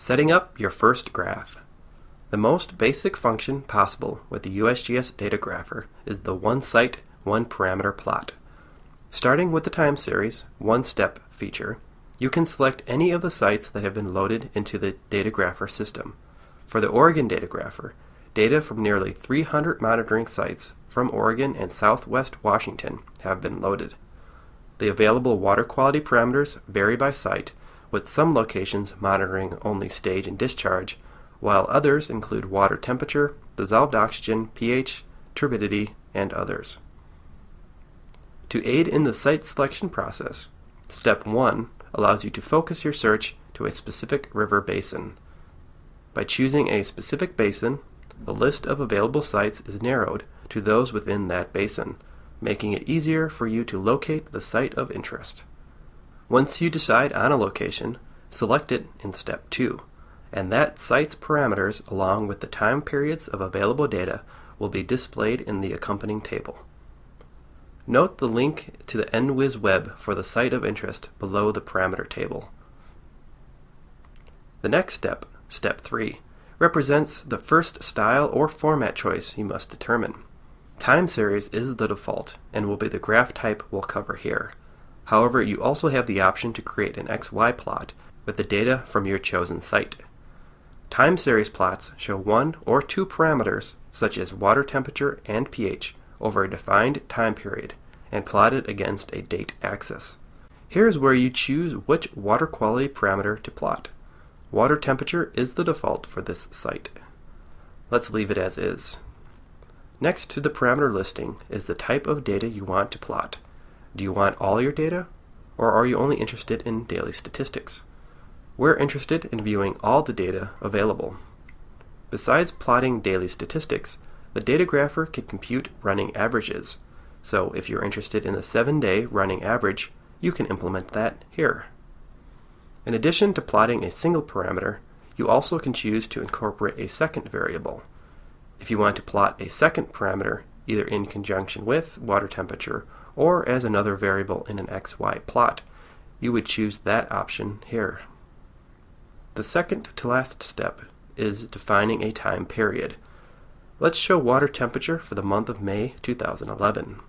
Setting up your first graph. The most basic function possible with the USGS Data Grapher is the one site, one parameter plot. Starting with the time series, one step feature, you can select any of the sites that have been loaded into the Data Grapher system. For the Oregon Data Grapher, data from nearly 300 monitoring sites from Oregon and southwest Washington have been loaded. The available water quality parameters vary by site, with some locations monitoring only stage and discharge, while others include water temperature, dissolved oxygen, pH, turbidity, and others. To aid in the site selection process, Step 1 allows you to focus your search to a specific river basin. By choosing a specific basin, the list of available sites is narrowed to those within that basin, making it easier for you to locate the site of interest. Once you decide on a location, select it in Step 2, and that site's parameters along with the time periods of available data will be displayed in the accompanying table. Note the link to the NWIS web for the site of interest below the parameter table. The next step, Step 3, represents the first style or format choice you must determine. Time series is the default and will be the graph type we'll cover here. However, you also have the option to create an XY plot with the data from your chosen site. Time series plots show one or two parameters, such as water temperature and pH, over a defined time period and plotted against a date axis. Here is where you choose which water quality parameter to plot. Water temperature is the default for this site. Let's leave it as is. Next to the parameter listing is the type of data you want to plot. Do you want all your data, or are you only interested in daily statistics? We're interested in viewing all the data available. Besides plotting daily statistics, the data grapher can compute running averages. So if you're interested in the 7-day running average, you can implement that here. In addition to plotting a single parameter, you also can choose to incorporate a second variable. If you want to plot a second parameter, either in conjunction with water temperature or as another variable in an XY plot, you would choose that option here. The second to last step is defining a time period. Let's show water temperature for the month of May 2011.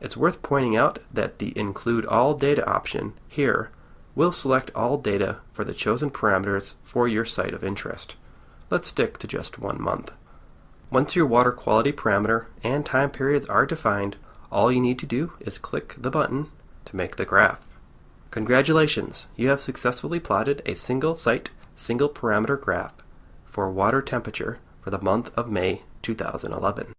It's worth pointing out that the Include All Data option here will select all data for the chosen parameters for your site of interest. Let's stick to just one month. Once your water quality parameter and time periods are defined, all you need to do is click the button to make the graph. Congratulations, you have successfully plotted a single site, single parameter graph for water temperature for the month of May 2011.